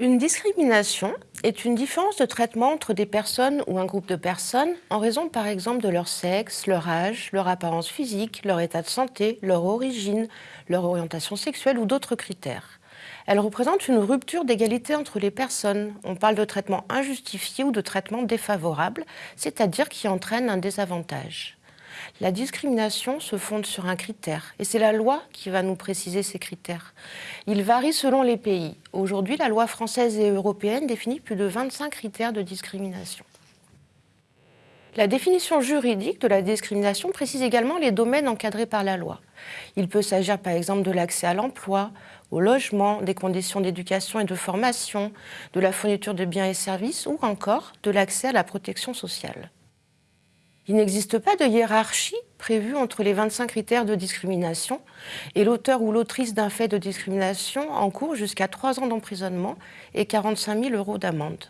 Une discrimination est une différence de traitement entre des personnes ou un groupe de personnes en raison par exemple de leur sexe, leur âge, leur apparence physique, leur état de santé, leur origine, leur orientation sexuelle ou d'autres critères. Elle représente une rupture d'égalité entre les personnes. On parle de traitement injustifié ou de traitement défavorable, c'est-à-dire qui entraîne un désavantage. La discrimination se fonde sur un critère et c'est la loi qui va nous préciser ces critères. Il varie selon les pays. Aujourd'hui, la loi française et européenne définit plus de 25 critères de discrimination. La définition juridique de la discrimination précise également les domaines encadrés par la loi. Il peut s'agir par exemple de l'accès à l'emploi, au logement, des conditions d'éducation et de formation, de la fourniture de biens et services ou encore de l'accès à la protection sociale. Il n'existe pas de hiérarchie prévue entre les 25 critères de discrimination et l'auteur ou l'autrice d'un fait de discrimination encourt jusqu'à 3 ans d'emprisonnement et 45 000 euros d'amende.